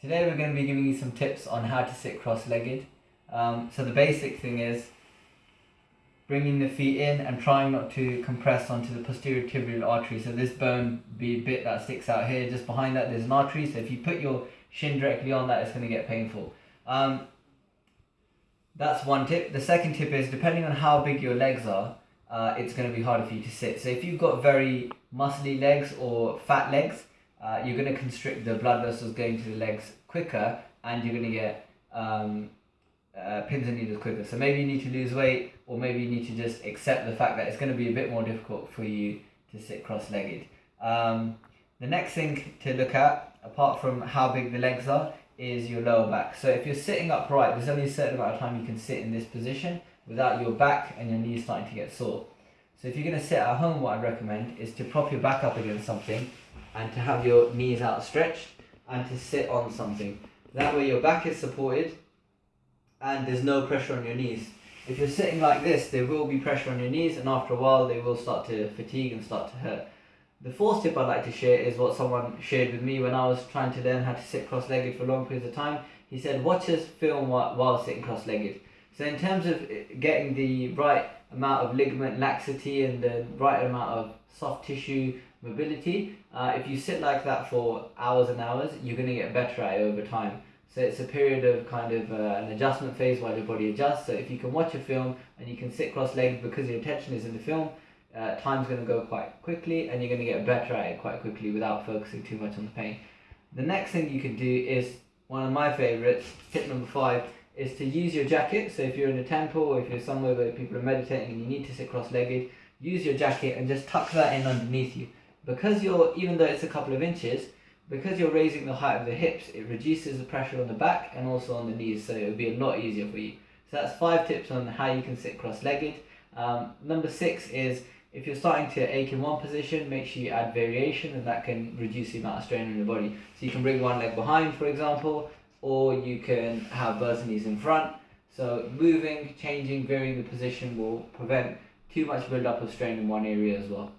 Today we're going to be giving you some tips on how to sit cross-legged. Um, so the basic thing is bringing the feet in and trying not to compress onto the posterior tibial artery. So this bone be bit that sticks out here, just behind that there's an artery. So if you put your shin directly on that, it's going to get painful. Um, that's one tip. The second tip is depending on how big your legs are, uh, it's going to be harder for you to sit. So if you've got very muscly legs or fat legs, uh, you're going to constrict the blood vessels going to the legs quicker and you're going to get um, uh, pins and needles quicker. So maybe you need to lose weight or maybe you need to just accept the fact that it's going to be a bit more difficult for you to sit cross-legged. Um, the next thing to look at, apart from how big the legs are, is your lower back. So if you're sitting upright, there's only a certain amount of time you can sit in this position without your back and your knees starting to get sore. So if you're going to sit at home, what I'd recommend is to prop your back up against something and to have your knees outstretched and to sit on something. That way your back is supported and there's no pressure on your knees. If you're sitting like this, there will be pressure on your knees and after a while they will start to fatigue and start to hurt. The fourth tip I'd like to share is what someone shared with me when I was trying to learn how to sit cross-legged for long periods of time. He said, watch us film while sitting cross-legged. So in terms of getting the right amount of ligament laxity and the right amount of soft tissue mobility, uh, if you sit like that for hours and hours, you're going to get better at it over time. So it's a period of kind of uh, an adjustment phase while your body adjusts. So if you can watch a film and you can sit cross-legged because your attention is in the film, uh, time's going to go quite quickly and you're going to get better at it quite quickly without focusing too much on the pain. The next thing you can do is one of my favorites, tip number five, is to use your jacket. So if you're in a temple or if you're somewhere where people are meditating and you need to sit cross-legged, use your jacket and just tuck that in underneath you. Because you're, even though it's a couple of inches, because you're raising the height of the hips, it reduces the pressure on the back and also on the knees, so it would be a lot easier for you. So that's five tips on how you can sit cross-legged. Um, number six is if you're starting to ache in one position, make sure you add variation and that can reduce the amount of strain on your body. So you can bring one leg behind, for example, or you can have both knees in front. So moving, changing, varying the position will prevent too much build-up of strain in one area as well.